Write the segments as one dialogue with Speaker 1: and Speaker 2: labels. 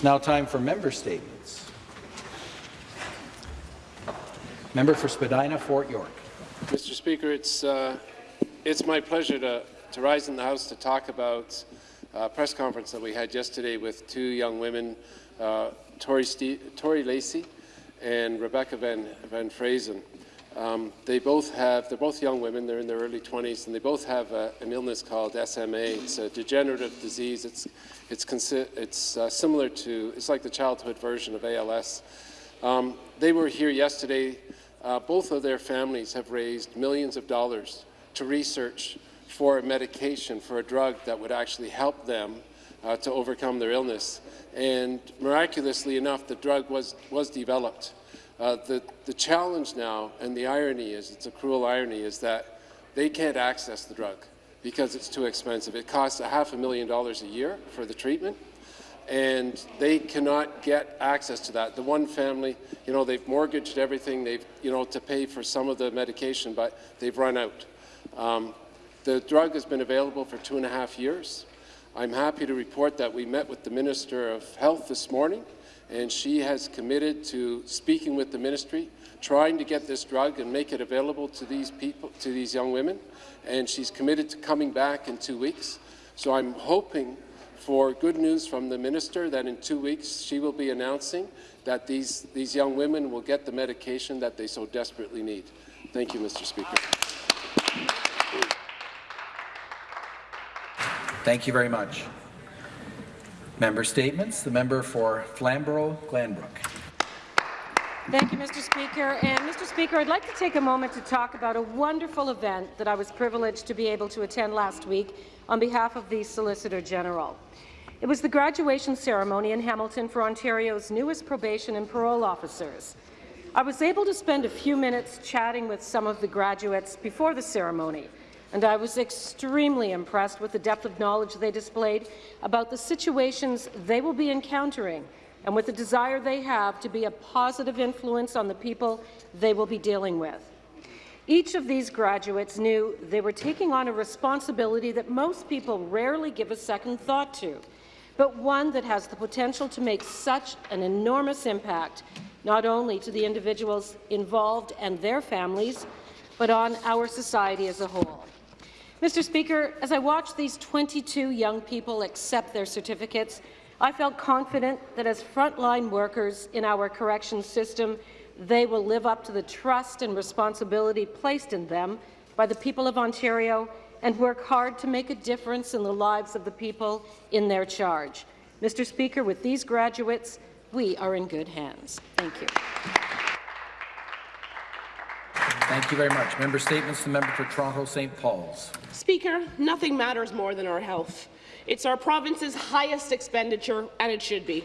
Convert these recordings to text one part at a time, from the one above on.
Speaker 1: It's now time for member statements. Member for Spadina, Fort York.
Speaker 2: Mr. Speaker, it's, uh, it's my pleasure to, to rise in the House to talk about a press conference that we had yesterday with two young women, uh, Tori, Tori Lacey and Rebecca Van, Van Frazen. Um, they both have, they're both young women, they're in their early 20s, and they both have uh, an illness called SMA. It's a degenerative disease. It's, it's, it's uh, similar to, it's like the childhood version of ALS. Um, they were here yesterday. Uh, both of their families have raised millions of dollars to research for a medication, for a drug that would actually help them uh, to overcome their illness. And miraculously enough, the drug was, was developed. Uh, the, the challenge now, and the irony is, it's a cruel irony, is that they can't access the drug because it's too expensive. It costs a half a million dollars a year for the treatment, and they cannot get access to that. The one family, you know, they've mortgaged everything, they've, you know, to pay for some of the medication, but they've run out. Um, the drug has been available for two and a half years. I'm happy to report that we met with the Minister of Health this morning, and she has committed to speaking with the ministry, trying to get this drug and make it available to these people, to these young women, and she's committed to coming back in two weeks. So I'm hoping for good news from the minister that in two weeks she will be announcing that these, these young women will get the medication that they so desperately need. Thank you, Mr. Speaker.
Speaker 1: Thank you very much. Member statements. The member for Flamborough-Glanbrook.
Speaker 3: Thank you, Mr. Speaker. And Mr. Speaker, I'd like to take a moment to talk about a wonderful event that I was privileged to be able to attend last week on behalf of the Solicitor General. It was the graduation ceremony in Hamilton for Ontario's newest probation and parole officers. I was able to spend a few minutes chatting with some of the graduates before the ceremony, and I was extremely impressed with the depth of knowledge they displayed about the situations they will be encountering and with the desire they have to be a positive influence on the people they will be dealing with. Each of these graduates knew they were taking on a responsibility that most people rarely give a second thought to, but one that has the potential to make such an enormous impact, not only to the individuals involved and their families, but on our society as a whole. Mr. Speaker, as I watched these 22 young people accept their certificates, I felt confident that as frontline workers in our corrections system, they will live up to the trust and responsibility placed in them by the people of Ontario and work hard to make a difference in the lives of the people in their charge. Mr. Speaker, with these graduates, we are in good hands. Thank you.
Speaker 1: Thank you very much. Member statements. The member for Toronto St. Paul's.
Speaker 4: Speaker, nothing matters more than our health. It's our province's highest expenditure, and it should be.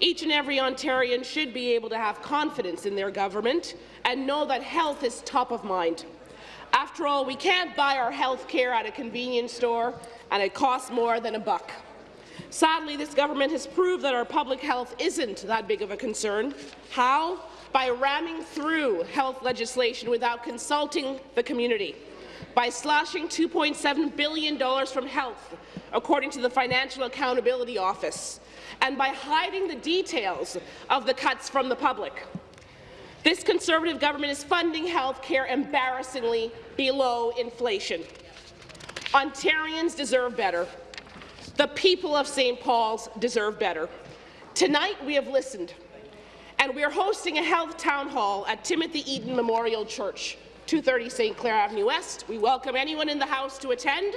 Speaker 4: Each and every Ontarian should be able to have confidence in their government and know that health is top of mind. After all, we can't buy our health care at a convenience store, and it costs more than a buck. Sadly, this government has proved that our public health isn't that big of a concern. How? By ramming through health legislation without consulting the community by slashing $2.7 billion from health, according to the Financial Accountability Office, and by hiding the details of the cuts from the public. This Conservative government is funding health care embarrassingly below inflation. Ontarians deserve better. The people of St. Paul's deserve better. Tonight, we have listened, and we are hosting a health town hall at Timothy Eaton Memorial Church. 230 St. Clair Avenue West. We welcome anyone in the House to attend,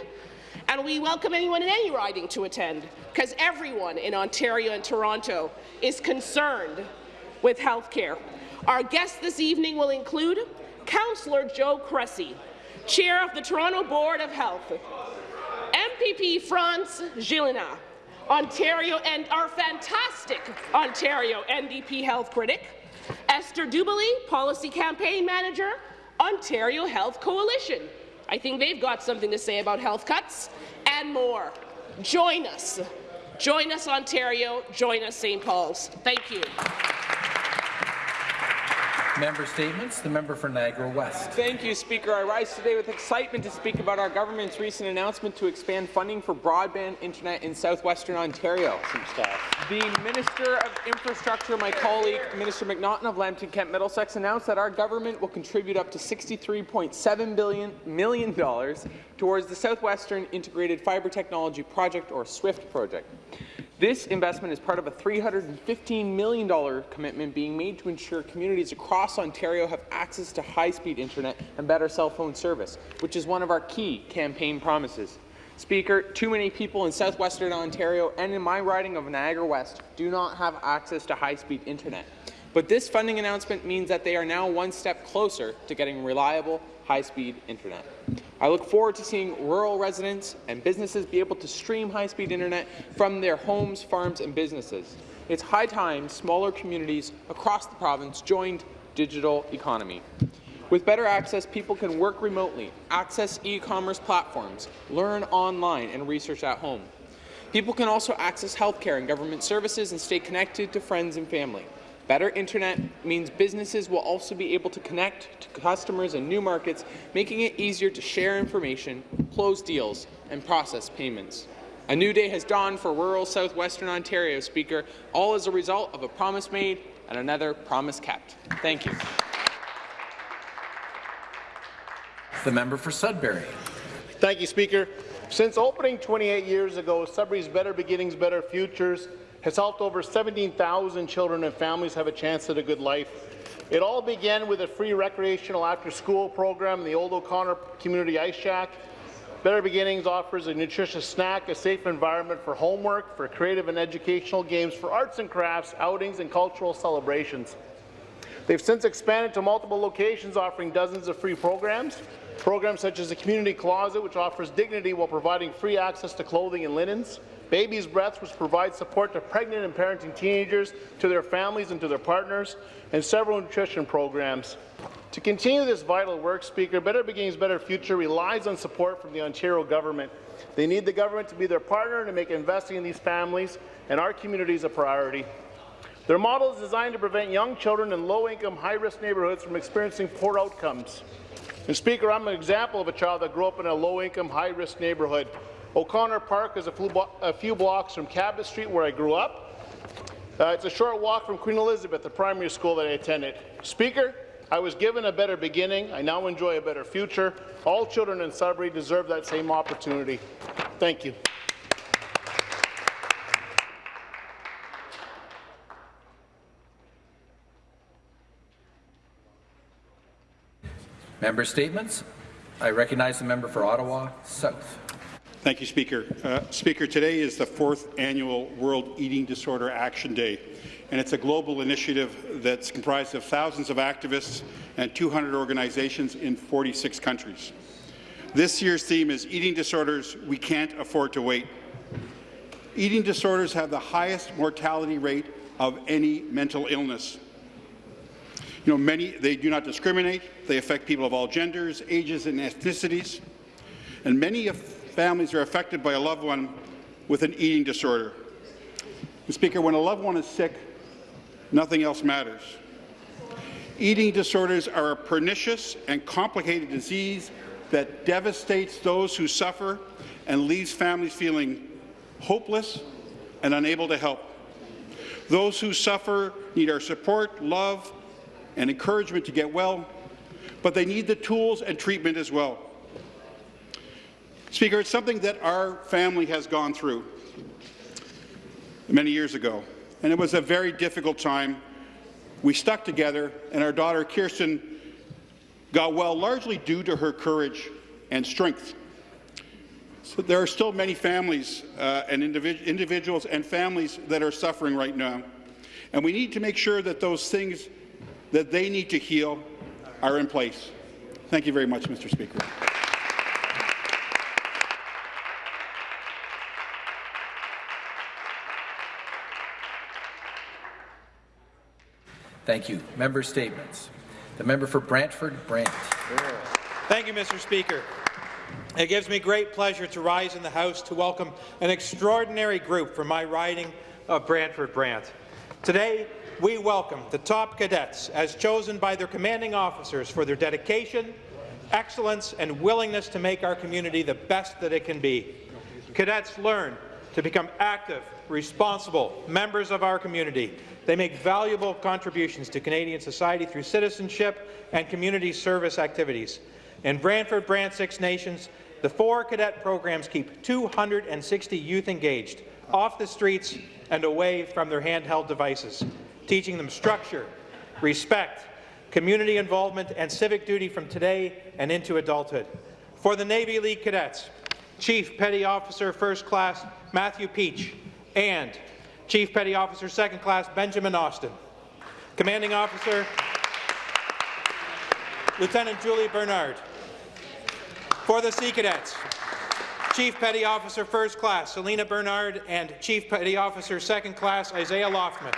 Speaker 4: and we welcome anyone in any riding to attend, because everyone in Ontario and Toronto is concerned with health care. Our guests this evening will include Councillor Joe Cressy, Chair of the Toronto Board of Health, MPP France Gélinas, Ontario and our fantastic Ontario NDP health critic, Esther Dubalee, Policy Campaign Manager, Ontario Health Coalition. I think they've got something to say about health cuts and more. Join us. Join us, Ontario. Join us, St. Paul's. Thank you.
Speaker 1: Member statements. The member for Niagara West.
Speaker 5: Thank you, Speaker. I rise today with excitement to speak about our government's recent announcement to expand funding for broadband internet in southwestern Ontario. The Minister of Infrastructure, my colleague, Minister McNaughton of Lambton Kent Middlesex, announced that our government will contribute up to $63.7 billion million dollars towards the Southwestern Integrated Fibre Technology Project, or SWIFT project. This investment is part of a $315 million commitment being made to ensure communities across Ontario have access to high-speed internet and better cell phone service, which is one of our key campaign promises. Speaker, too many people in southwestern Ontario and in my riding of Niagara West do not have access to high-speed internet. But this funding announcement means that they are now one step closer to getting reliable, high-speed internet. I look forward to seeing rural residents and businesses be able to stream high-speed internet from their homes, farms, and businesses. It's high time smaller communities across the province joined digital economy. With better access, people can work remotely, access e-commerce platforms, learn online, and research at home. People can also access healthcare and government services and stay connected to friends and family. Better internet means businesses will also be able to connect to customers in new markets, making it easier to share information, close deals, and process payments. A new day has dawned for rural southwestern Ontario, Speaker, all as a result of a promise made and another promise kept. Thank you.
Speaker 1: The member for Sudbury.
Speaker 6: Thank you, Speaker. Since opening 28 years ago, Sudbury's Better Beginnings, Better Futures has helped over 17,000 children and families have a chance at a good life. It all began with a free recreational after-school program in the Old O'Connor Community Ice Shack. Better Beginnings offers a nutritious snack, a safe environment for homework, for creative and educational games, for arts and crafts, outings, and cultural celebrations. They've since expanded to multiple locations, offering dozens of free programs. Programs such as the Community Closet, which offers dignity while providing free access to clothing and linens. Baby's Breath, which provides support to pregnant and parenting teenagers, to their families and to their partners, and several nutrition programs. To continue this vital work, Speaker, Better Beginnings, Better Future relies on support from the Ontario government. They need the government to be their partner to make investing in these families and our communities a priority. Their model is designed to prevent young children in low-income, high-risk neighbourhoods from experiencing poor outcomes. And Speaker, I'm an example of a child that grew up in a low-income, high-risk neighbourhood. O'Connor Park is a few, a few, blocks from Cabot Street, where I grew up. Uh, it's a short walk from Queen Elizabeth, the primary school that I attended. Speaker, I was given a better beginning. I now enjoy a better future. All children in Sudbury deserve that same opportunity. Thank you.
Speaker 1: Member statements. I recognize the member for Ottawa South.
Speaker 7: Thank you, Speaker. Uh, Speaker, today is the fourth annual World Eating Disorder Action Day, and it's a global initiative that's comprised of thousands of activists and 200 organizations in 46 countries. This year's theme is Eating Disorders We Can't Afford to Wait. Eating disorders have the highest mortality rate of any mental illness. You know, many, they do not discriminate. They affect people of all genders, ages, and ethnicities. And many of families are affected by a loved one with an eating disorder. And Speaker, when a loved one is sick, nothing else matters. Eating disorders are a pernicious and complicated disease that devastates those who suffer and leaves families feeling hopeless and unable to help. Those who suffer need our support, love, and encouragement to get well, but they need the tools and treatment as well. Speaker, it's something that our family has gone through many years ago, and it was a very difficult time. We stuck together, and our daughter Kirsten got well largely due to her courage and strength. So there are still many families uh, and individ individuals and families that are suffering right now, and we need to make sure that those things that they need to heal are in place. Thank you very much, Mr. Speaker.
Speaker 1: Thank you. Member statements. The member for Brantford Brant.
Speaker 8: Thank you, Mr. Speaker. It gives me great pleasure to rise in the House to welcome an extraordinary group from my riding of Brantford Brant. Today, we welcome the top cadets as chosen by their commanding officers for their dedication, excellence, and willingness to make our community the best that it can be. Cadets learn to become active, responsible members of our community. They make valuable contributions to Canadian society through citizenship and community service activities. In Brantford, Brant Six Nations, the four cadet programs keep 260 youth engaged, off the streets and away from their handheld devices, teaching them structure, respect, community involvement and civic duty from today and into adulthood. For the Navy League Cadets, Chief Petty Officer First Class Matthew Peach and Chief Petty Officer Second Class Benjamin Austin. Commanding Officer Lieutenant Julie Bernard. For the Sea Cadets, Chief Petty Officer First Class Selena Bernard and Chief Petty Officer Second Class Isaiah Loftman.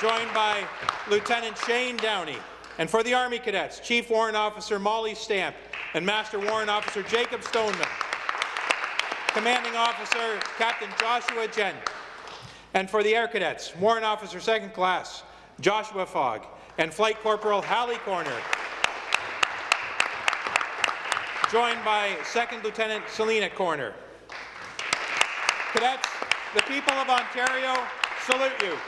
Speaker 8: Joined by Lieutenant Shane Downey. And for the Army Cadets, Chief Warrant Officer Molly Stamp and Master Warrant Officer Jacob Stoneman. Commanding Officer Captain Joshua Jen. And for the Air Cadets, Warrant Officer Second Class Joshua Fogg and Flight Corporal Hallie Corner. Joined by Second Lieutenant Selena Corner. Cadets, the people of Ontario salute you.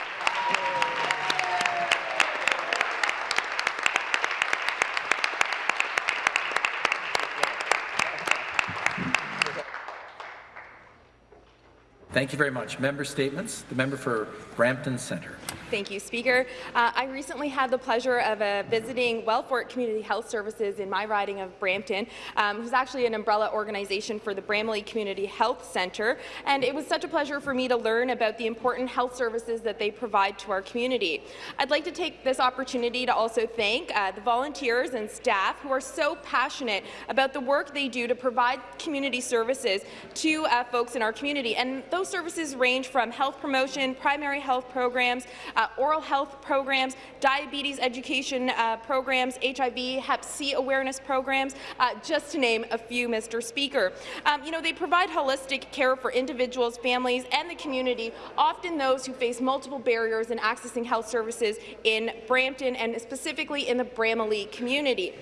Speaker 1: Thank you very much. Member statements. The member for Brampton Centre.
Speaker 9: Thank you, Speaker. Uh, I recently had the pleasure of uh, visiting Wellfort Community Health Services in my riding of Brampton, um, who's actually an umbrella organization for the Bramalea Community Health Centre, and it was such a pleasure for me to learn about the important health services that they provide to our community. I'd like to take this opportunity to also thank uh, the volunteers and staff who are so passionate about the work they do to provide community services to uh, folks in our community, and those services range from health promotion, primary health programs, uh, oral health programs, diabetes education uh, programs, HIV, Hep C awareness programs, uh, just to name a few, Mr. Speaker. Um, you know, they provide holistic care for individuals, families, and the community, often those who face multiple barriers in accessing health services in Brampton and specifically in the Bramalea community.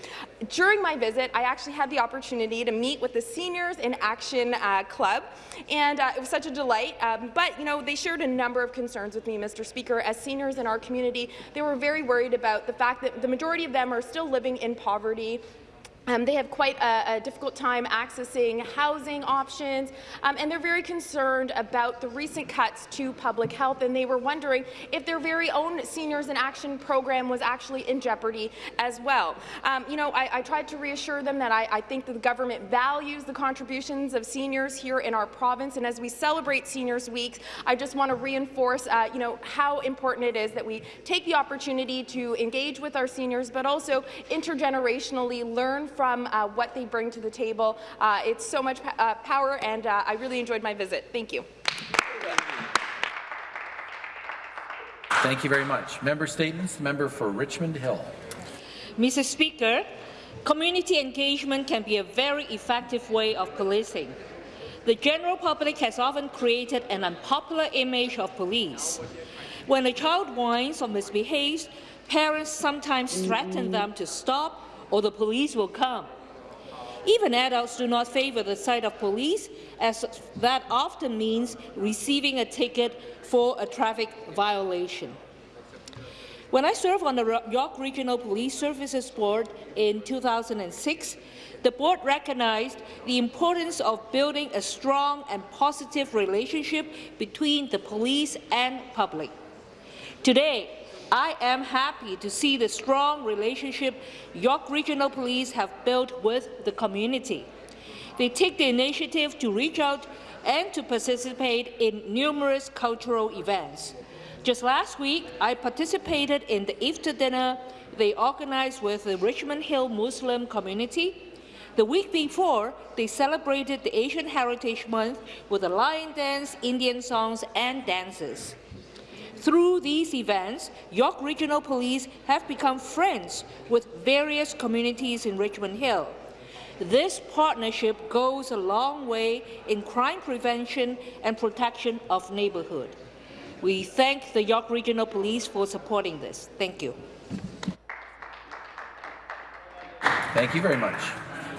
Speaker 9: During my visit, I actually had the opportunity to meet with the Seniors in Action uh, Club, and uh, it was such a delight. Um, but, you know, they shared a number of concerns with me, Mr. Speaker, as seniors in our community, they were very worried about the fact that the majority of them are still living in poverty, um, they have quite a, a, difficult time accessing housing options, um, and they're very concerned about the recent cuts to public health, and they were wondering if their very own Seniors in Action program was actually in jeopardy as well. Um, you know, I, I, tried to reassure them that I, I, think that the government values the contributions of seniors here in our province, and as we celebrate Seniors Week, I just want to reinforce, uh, you know, how important it is that we take the opportunity to engage with our seniors, but also intergenerationally learn from uh, what they bring to the table. Uh, it's so much uh, power, and uh, I really enjoyed my visit. Thank you.
Speaker 1: Thank you very much. Member statements. Member for Richmond Hill.
Speaker 10: Mr. Speaker, community engagement can be a very effective way of policing. The general public has often created an unpopular image of police. When a child whines or misbehaves, parents sometimes threaten them to stop or the police will come. Even adults do not favour the sight of police, as that often means receiving a ticket for a traffic violation. When I served on the York Regional Police Services Board in 2006, the board recognized the importance of building a strong and positive relationship between the police and public. Today, I am happy to see the strong relationship York Regional Police have built with the community. They take the initiative to reach out and to participate in numerous cultural events. Just last week, I participated in the Iftar dinner they organized with the Richmond Hill Muslim community. The week before, they celebrated the Asian Heritage Month with a lion dance, Indian songs, and dances. Through these events, York Regional Police have become friends with various communities in Richmond Hill. This partnership goes a long way in crime prevention and protection of neighbourhood. We thank the York Regional Police for supporting this. Thank you.
Speaker 1: Thank you very much.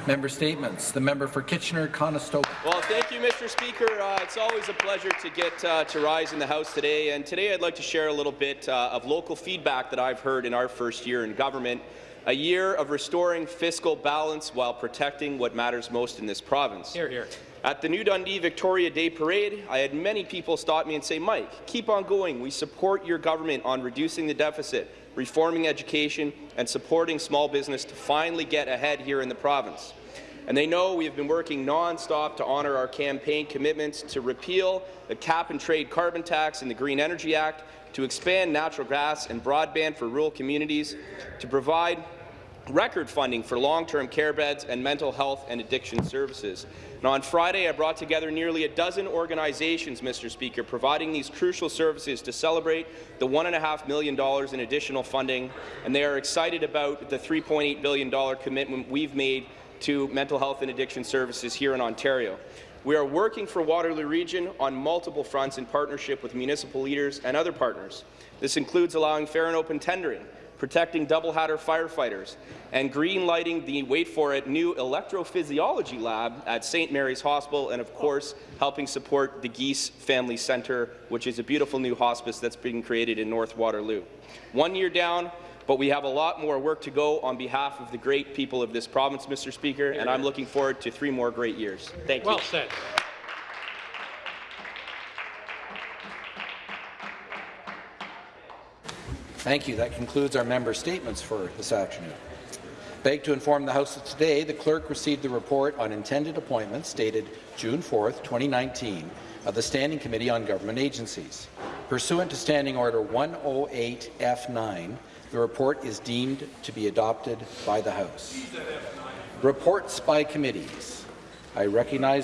Speaker 1: Member statements. The member for Kitchener-Conestoga.
Speaker 11: Well, thank you, Mr. Speaker. Uh, it's always a pleasure to get uh, to rise in the House today. And today I'd like to share a little bit uh, of local feedback that I've heard in our first year in government, a year of restoring fiscal balance while protecting what matters most in this province.
Speaker 5: Here, here.
Speaker 11: At the New Dundee Victoria Day Parade, I had many people stop me and say, Mike, keep on going. We support your government on reducing the deficit, reforming education, and supporting small business to finally get ahead here in the province. And they know we have been working non-stop to honour our campaign commitments to repeal the cap-and-trade carbon tax and the Green Energy Act, to expand natural gas and broadband for rural communities, to provide record funding for long-term care beds and mental health and addiction services. Now, on Friday, I brought together nearly a dozen organizations, Mr. Speaker, providing these crucial services to celebrate the $1.5 million in additional funding, and they are excited about the $3.8 billion commitment we've made to mental health and addiction services here in Ontario. We are working for Waterloo Region on multiple fronts in partnership with municipal leaders and other partners. This includes allowing fair and open tendering, protecting double-hatter firefighters, and green lighting the, wait for it, new electrophysiology lab at St. Mary's Hospital, and of course, helping support the Geese Family Centre, which is a beautiful new hospice that's being created in North Waterloo. One year down, but we have a lot more work to go on behalf of the great people of this province, Mr. Speaker, and I'm looking forward to three more great years. Thank you.
Speaker 8: Well said.
Speaker 1: Thank you. That concludes our member statements for this afternoon. Beg to inform the House that today the clerk received the report on intended appointments dated June 4, 2019 of the Standing Committee on Government Agencies. Pursuant to Standing Order 108F9, the report is deemed to be adopted by the House. Reports by committees. I recognize the